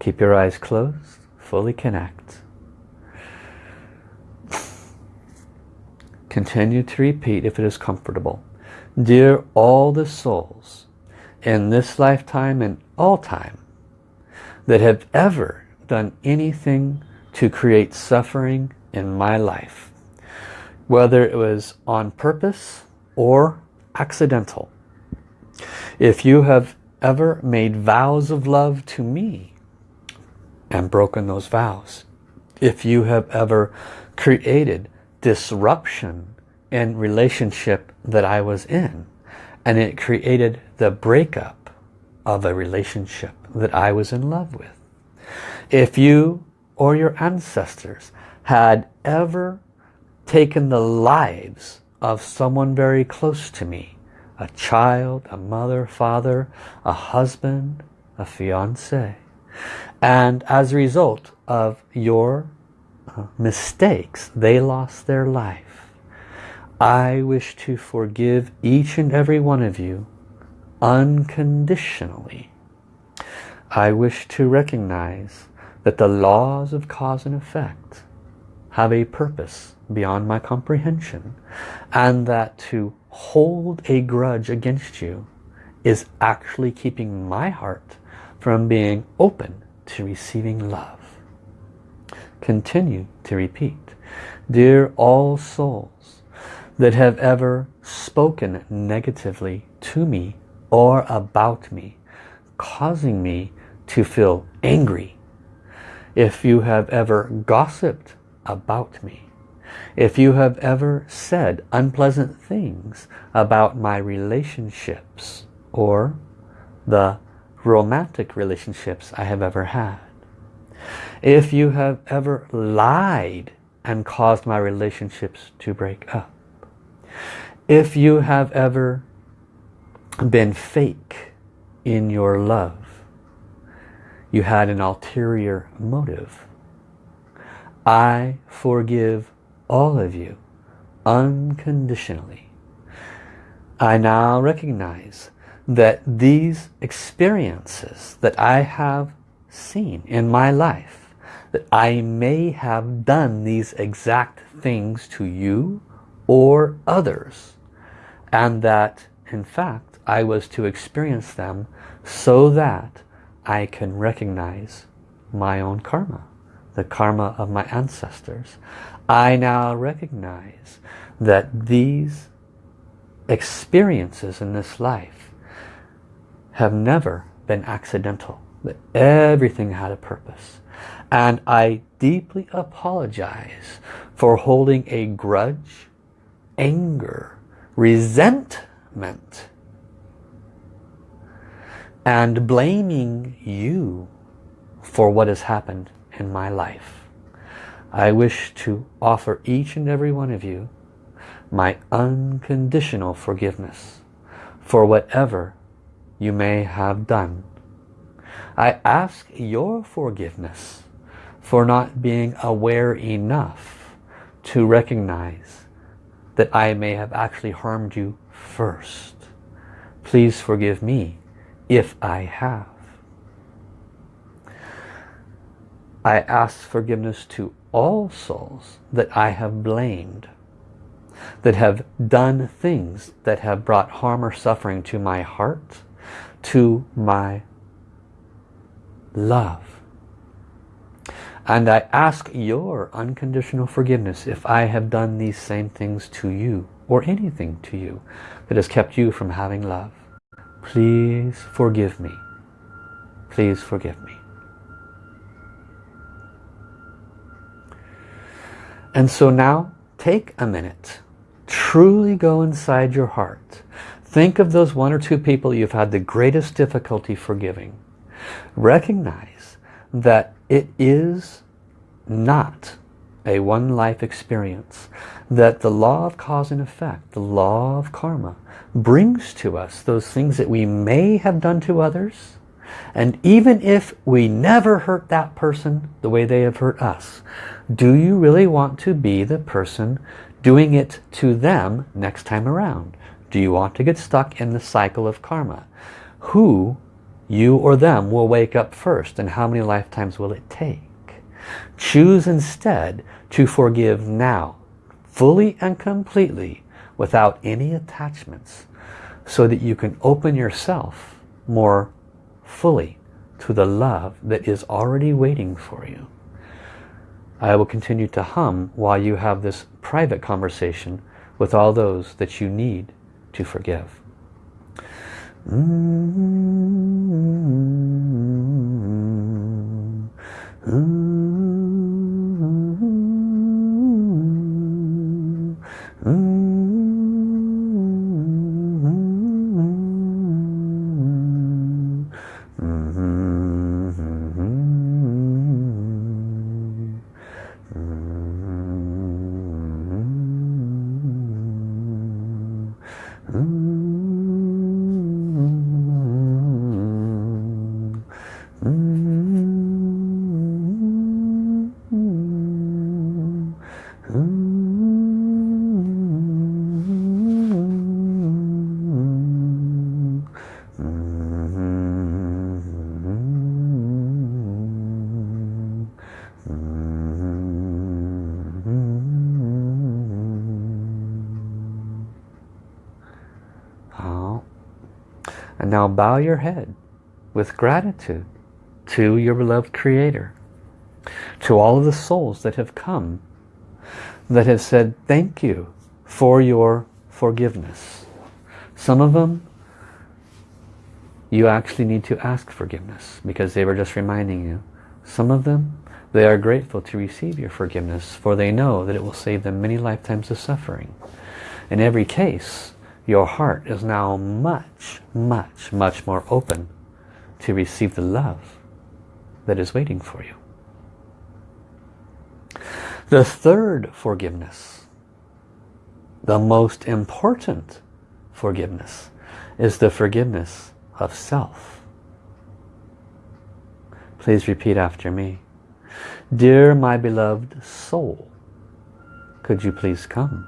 Keep your eyes closed, fully connect. Continue to repeat if it is comfortable. Dear all the souls in this lifetime and all time that have ever done anything to create suffering in my life. Whether it was on purpose or accidental. If you have ever made vows of love to me and broken those vows. If you have ever created disruption in relationship that I was in and it created the breakup of a relationship that I was in love with. If you or your ancestors had ever taken the lives of someone very close to me, a child, a mother, father, a husband, a fiance, and as a result of your uh, mistakes, they lost their life. I wish to forgive each and every one of you unconditionally. I wish to recognize that the laws of cause and effect have a purpose beyond my comprehension and that to hold a grudge against you is actually keeping my heart from being open to receiving love. Continue to repeat. Dear all souls, that have ever spoken negatively to me or about me, causing me to feel angry. if you have ever gossiped about me, if you have ever said unpleasant things about my relationships or the romantic relationships I have ever had, if you have ever lied and caused my relationships to break up, if you have ever been fake in your love, you had an ulterior motive. I forgive all of you unconditionally. I now recognize that these experiences that I have seen in my life, that I may have done these exact things to you or others, and that in fact I was to experience them so that I can recognize my own karma, the karma of my ancestors. I now recognize that these experiences in this life have never been accidental, that everything had a purpose. And I deeply apologize for holding a grudge, anger, resentment and blaming you for what has happened in my life. I wish to offer each and every one of you my unconditional forgiveness for whatever you may have done. I ask your forgiveness for not being aware enough to recognize that I may have actually harmed you first. Please forgive me if I have. I ask forgiveness to all souls that I have blamed, that have done things that have brought harm or suffering to my heart, to my love. And I ask your unconditional forgiveness if I have done these same things to you or anything to you that has kept you from having love. Please forgive me. Please forgive me. And so now take a minute. Truly go inside your heart. Think of those one or two people you've had the greatest difficulty forgiving. Recognize that it is not a one life experience that the law of cause and effect, the law of karma, brings to us those things that we may have done to others. And even if we never hurt that person the way they have hurt us, do you really want to be the person doing it to them next time around? Do you want to get stuck in the cycle of karma? Who, you or them, will wake up first and how many lifetimes will it take? Choose instead to forgive now, fully and completely, without any attachments, so that you can open yourself more fully to the love that is already waiting for you. I will continue to hum while you have this private conversation with all those that you need to forgive. Mm -hmm. Bow your head with gratitude to your beloved Creator, to all of the souls that have come, that have said thank you for your forgiveness. Some of them you actually need to ask forgiveness because they were just reminding you. Some of them They are grateful to receive your forgiveness for they know that it will save them many lifetimes of suffering. In every case, your heart is now much, much, much more open to receive the love that is waiting for you. The third forgiveness, the most important forgiveness, is the forgiveness of self. Please repeat after me. Dear my beloved soul, could you please come?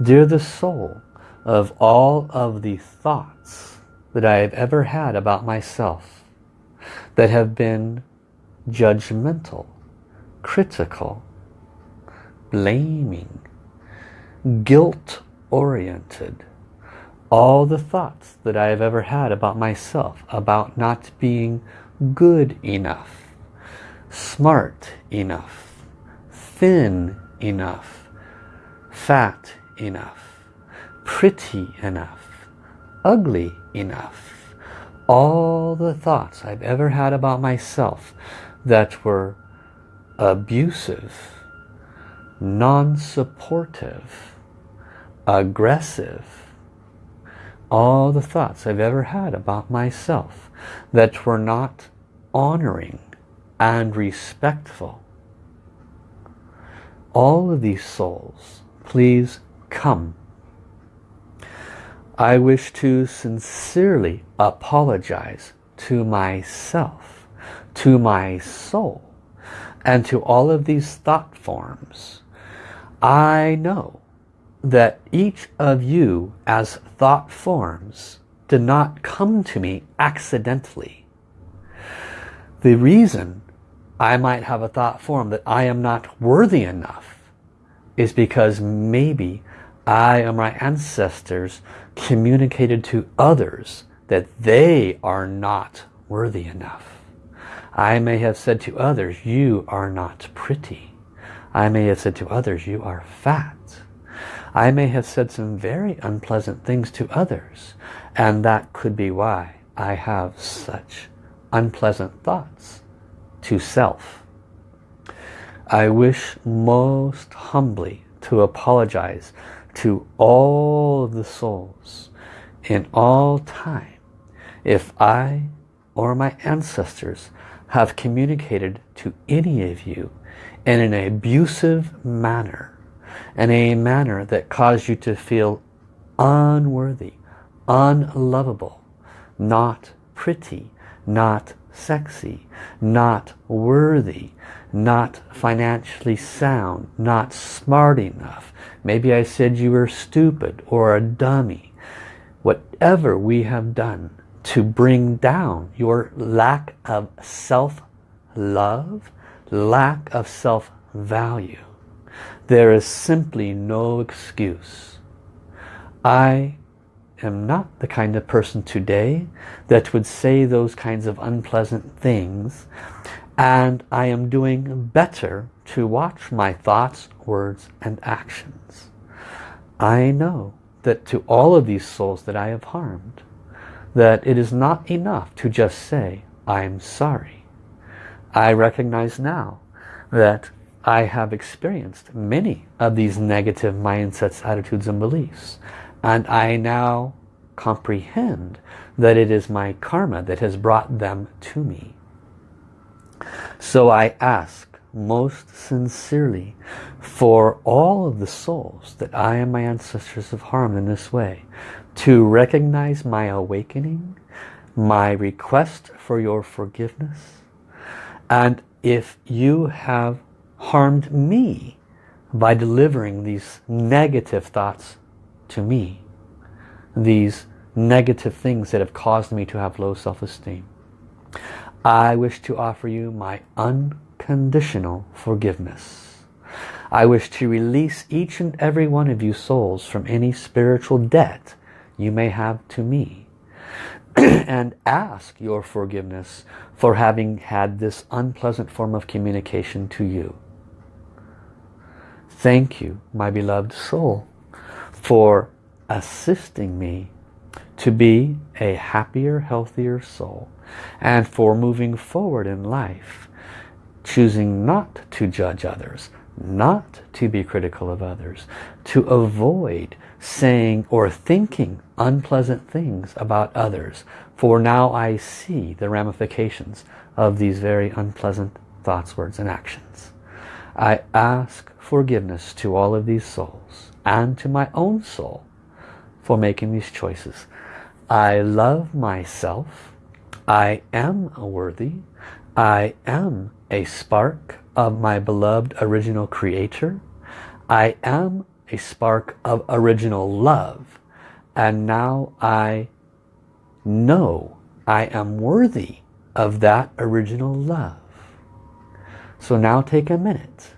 Dear the soul of all of the thoughts that I have ever had about myself that have been judgmental, critical, blaming, guilt-oriented, all the thoughts that I have ever had about myself, about not being good enough, smart enough, thin enough, fat enough, pretty enough, ugly enough. All the thoughts I've ever had about myself that were abusive, non-supportive, aggressive, all the thoughts I've ever had about myself that were not honoring and respectful. All of these souls, please come. I wish to sincerely apologize to myself, to my soul, and to all of these thought forms. I know that each of you as thought forms did not come to me accidentally. The reason I might have a thought form that I am not worthy enough is because maybe I or my ancestors communicated to others that they are not worthy enough. I may have said to others, you are not pretty. I may have said to others, you are fat. I may have said some very unpleasant things to others. And that could be why I have such unpleasant thoughts to self. I wish most humbly to apologize to all of the souls in all time if I or my ancestors have communicated to any of you in an abusive manner, in a manner that caused you to feel unworthy, unlovable, not pretty, not sexy, not worthy, not financially sound, not smart enough. Maybe I said you were stupid or a dummy. Whatever we have done to bring down your lack of self-love, lack of self-value, there is simply no excuse. I am not the kind of person today that would say those kinds of unpleasant things and I am doing better to watch my thoughts, words and actions. I know that to all of these souls that I have harmed that it is not enough to just say I'm sorry. I recognize now that I have experienced many of these negative mindsets, attitudes and beliefs and I now comprehend that it is my karma that has brought them to me. So I ask most sincerely for all of the souls that I and my ancestors have harmed in this way to recognize my awakening, my request for your forgiveness, and if you have harmed me by delivering these negative thoughts to me these negative things that have caused me to have low self-esteem. I wish to offer you my unconditional forgiveness. I wish to release each and every one of you souls from any spiritual debt you may have to me and ask your forgiveness for having had this unpleasant form of communication to you. Thank you, my beloved soul, for assisting me to be a happier, healthier soul and for moving forward in life choosing not to judge others, not to be critical of others, to avoid saying or thinking unpleasant things about others. For now I see the ramifications of these very unpleasant thoughts, words, and actions. I ask forgiveness to all of these souls and to my own soul for making these choices. I love myself. I am worthy. I am a spark of my beloved original creator. I am a spark of original love. And now I know I am worthy of that original love. So now take a minute.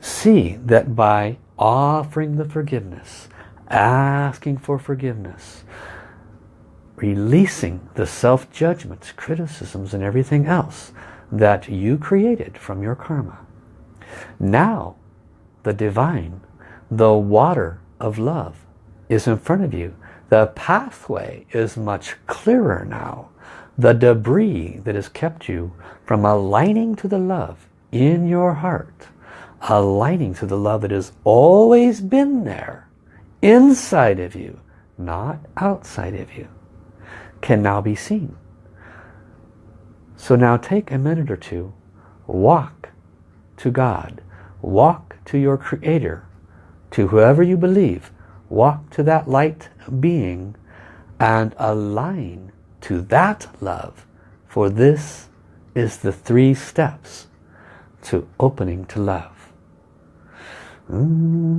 See that by offering the forgiveness, asking for forgiveness, releasing the self-judgments, criticisms, and everything else that you created from your karma. Now, the divine, the water of love is in front of you. The pathway is much clearer now. The debris that has kept you from aligning to the love in your heart, aligning to the love that has always been there, inside of you, not outside of you, can now be seen. So now take a minute or two, walk to God, walk to your Creator, to whoever you believe, walk to that light being and align to that love. For this is the three steps to opening to love. Mm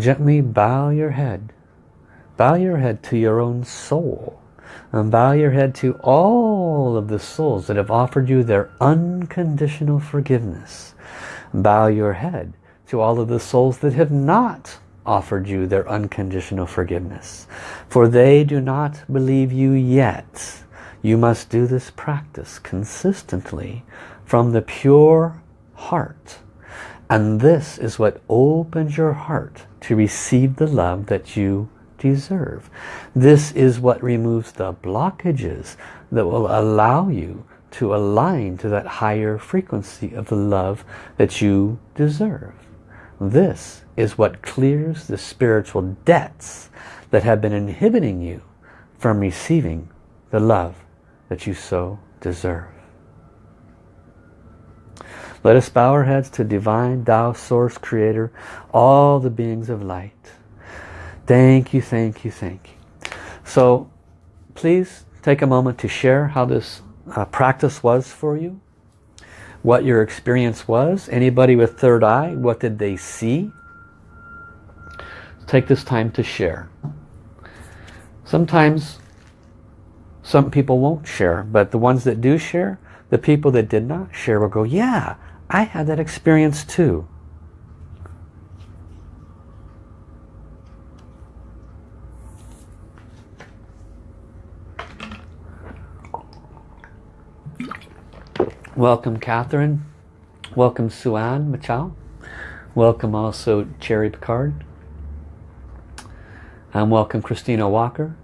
gently bow your head. Bow your head to your own soul. And bow your head to all of the souls that have offered you their unconditional forgiveness. Bow your head to all of the souls that have not offered you their unconditional forgiveness. For they do not believe you yet. You must do this practice consistently from the pure heart. And this is what opens your heart to receive the love that you deserve. This is what removes the blockages that will allow you to align to that higher frequency of the love that you deserve. This is what clears the spiritual debts that have been inhibiting you from receiving the love that you so deserve. Let us bow our heads to Divine Tao Source Creator, all the beings of light. Thank you, thank you, thank you. So please take a moment to share how this uh, practice was for you. What your experience was. Anybody with third eye, what did they see? Take this time to share. Sometimes some people won't share, but the ones that do share, the people that did not share will go, yeah, I had that experience too. Welcome Catherine. Welcome Suan Machao. Welcome also Cherry Picard. And welcome Christina Walker.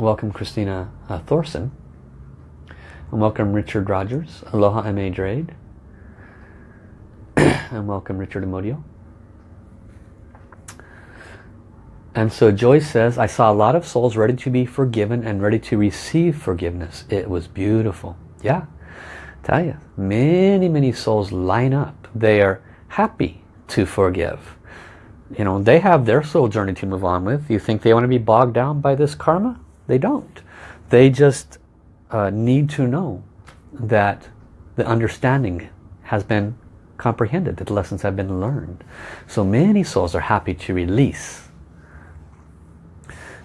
Welcome Christina uh, Thorson. And welcome Richard Rogers. Aloha M.A. Drade. and welcome Richard Amodio. And so Joyce says, I saw a lot of souls ready to be forgiven and ready to receive forgiveness. It was beautiful. Yeah. Tell you, many, many souls line up. They are happy to forgive. You know, they have their soul journey to move on with. You think they want to be bogged down by this karma? They don't. They just uh, need to know that the understanding has been comprehended, that the lessons have been learned. So many souls are happy to release.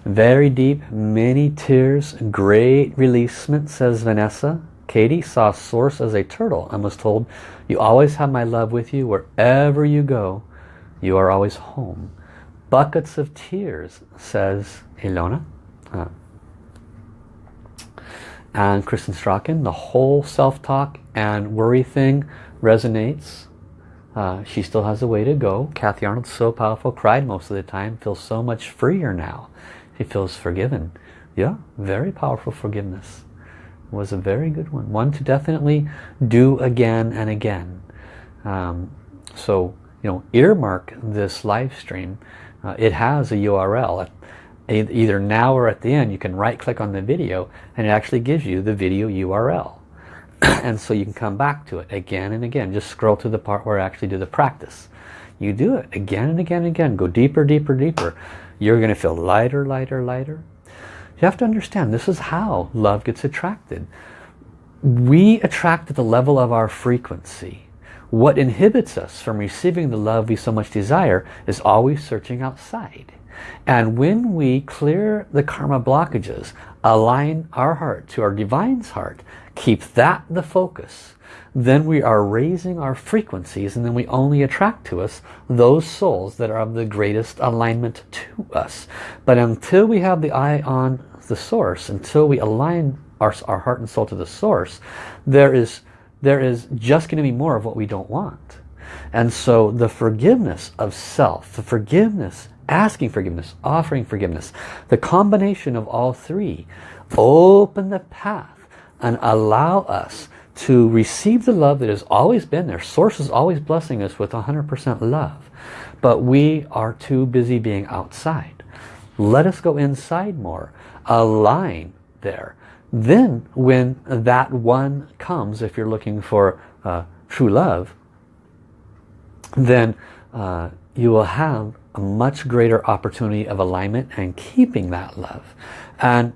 Very deep, many tears, great releasement, says Vanessa. Katie saw Source as a turtle and was told, you always have my love with you wherever you go. You are always home. Buckets of tears, says Ilona. Uh, and Kristen Strachan, the whole self-talk and worry thing resonates. Uh, she still has a way to go. Kathy Arnold, so powerful, cried most of the time, feels so much freer now. She feels forgiven. Yeah, very powerful forgiveness. Was a very good one. One to definitely do again and again. Um, so, you know, earmark this live stream. Uh, it has a URL either now or at the end you can right click on the video and it actually gives you the video URL and so you can come back to it again and again. Just scroll to the part where I actually do the practice. You do it again and again and again. Go deeper deeper deeper. You're going to feel lighter lighter lighter. You have to understand this is how love gets attracted. We attract at the level of our frequency. What inhibits us from receiving the love we so much desire is always searching outside and when we clear the karma blockages, align our heart to our divine's heart, keep that the focus, then we are raising our frequencies and then we only attract to us those souls that are of the greatest alignment to us. But until we have the eye on the source, until we align our, our heart and soul to the source, there is, there is just going to be more of what we don't want. And so the forgiveness of self, the forgiveness asking forgiveness, offering forgiveness. The combination of all three open the path and allow us to receive the love that has always been there. Source is always blessing us with 100% love. But we are too busy being outside. Let us go inside more. Align there. Then when that one comes, if you're looking for uh, true love, then uh, you will have a much greater opportunity of alignment and keeping that love. And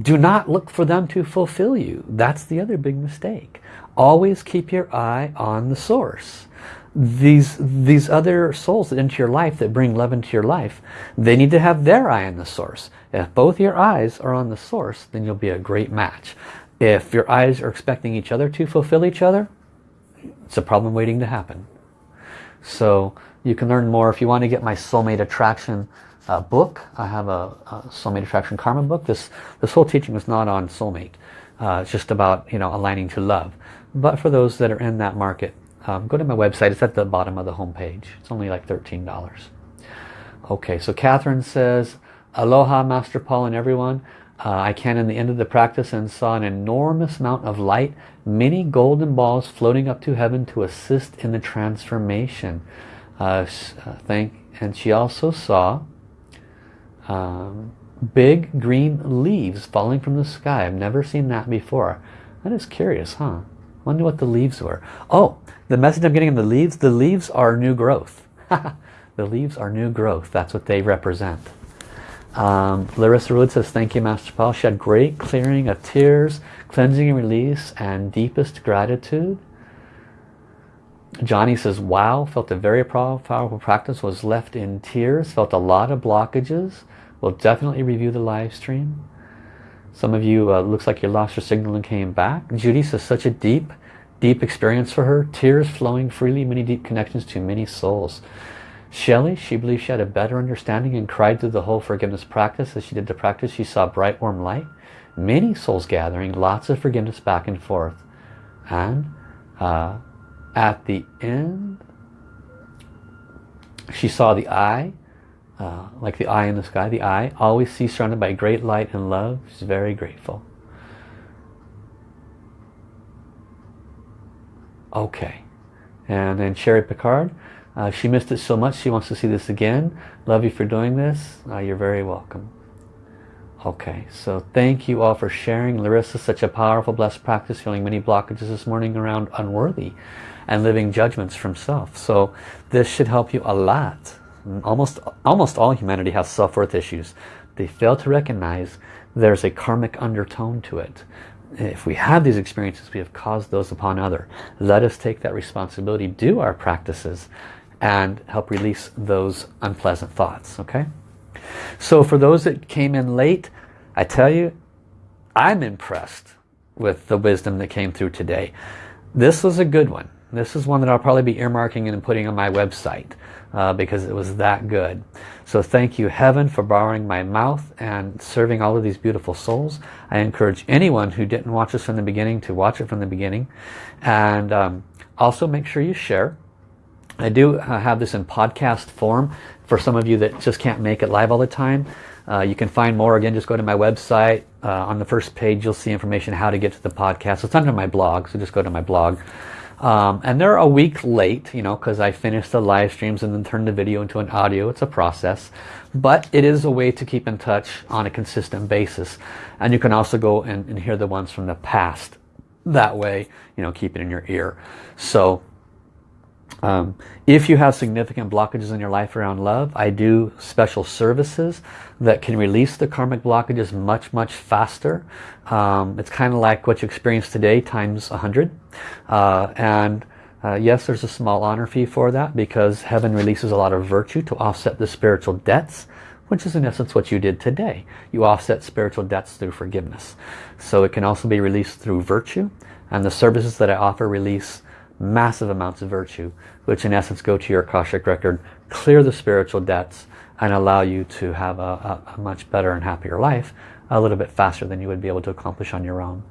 do not look for them to fulfill you. That's the other big mistake. Always keep your eye on the source. These, these other souls that enter your life, that bring love into your life, they need to have their eye on the source. If both your eyes are on the source, then you'll be a great match. If your eyes are expecting each other to fulfill each other, it's a problem waiting to happen. So you can learn more if you want to get my soulmate attraction uh, book. I have a, a, soulmate attraction karma book. This this whole teaching is not on soulmate. Uh, it's just about you know aligning to love. But for those that are in that market, um, go to my website. It's at the bottom of the home page. It's only like thirteen dollars. Okay, so Catherine says, Aloha Master Paul and everyone. Uh, I can in the end of the practice and saw an enormous amount of light, many golden balls floating up to heaven to assist in the transformation uh, thank, and she also saw um, big green leaves falling from the sky. I've never seen that before. That is curious, huh? Wonder what the leaves were. Oh, the message I'm getting in the leaves, the leaves are new growth. the leaves are new growth. That's what they represent. Um, Larissa Wood says, thank you, Master Paul. She had great clearing of tears, cleansing and release, and deepest gratitude. Johnny says, wow, felt a very powerful practice, was left in tears, felt a lot of blockages. We'll definitely review the live stream. Some of you, uh, looks like you lost your signal and came back. Judy says, such a deep, deep experience for her. Tears flowing freely, many deep connections to many souls. Shelley, she believes she had a better understanding and cried through the whole forgiveness practice. As she did the practice, she saw bright, warm light. Many souls gathering, lots of forgiveness back and forth. And uh, at the end, she saw the eye, uh, like the eye in the sky, the eye, always see surrounded by great light and love. She's very grateful. Okay. And then Sherry Picard, uh, she missed it so much she wants to see this again. Love you for doing this. Uh, you're very welcome. Okay, so thank you all for sharing. Larissa, such a powerful, blessed practice, feeling many blockages this morning around unworthy and living judgments from self. So this should help you a lot. Almost, almost all humanity has self-worth issues. They fail to recognize there's a karmic undertone to it. If we have these experiences, we have caused those upon other. Let us take that responsibility, do our practices, and help release those unpleasant thoughts, okay? So for those that came in late, I tell you, I'm impressed with the wisdom that came through today. This was a good one. This is one that I'll probably be earmarking and putting on my website uh, because it was that good. So thank you heaven for borrowing my mouth and serving all of these beautiful souls. I encourage anyone who didn't watch this from the beginning to watch it from the beginning. And um, also make sure you share. I do uh, have this in podcast form for some of you that just can't make it live all the time. Uh, you can find more again just go to my website uh, on the first page you'll see information how to get to the podcast it's under my blog so just go to my blog um, and they're a week late you know because I finish the live streams and then turn the video into an audio. It's a process. But it is a way to keep in touch on a consistent basis. And you can also go and, and hear the ones from the past that way you know keep it in your ear. So um, if you have significant blockages in your life around love, I do special services that can release the karmic blockages much, much faster. Um, it's kind of like what you experience today times 100. Uh, and uh, yes, there's a small honor fee for that because heaven releases a lot of virtue to offset the spiritual debts which is in essence what you did today. You offset spiritual debts through forgiveness. So it can also be released through virtue and the services that I offer release massive amounts of virtue, which in essence go to your Akashic record, clear the spiritual debts, and allow you to have a, a, a, much better and happier life a little bit faster than you would be able to accomplish on your own.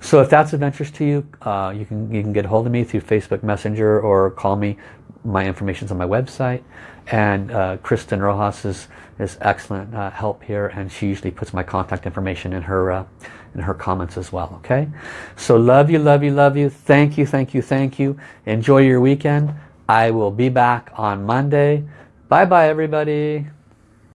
So if that's of interest to you, uh, you can you can get hold of me through Facebook Messenger or call me. My information's on my website. And uh, Kristen Rojas is, is excellent uh, help here and she usually puts my contact information in her in her comments as well okay? So love you love you love you. Thank you thank you thank you. Enjoy your weekend. I will be back on Monday. Bye bye everybody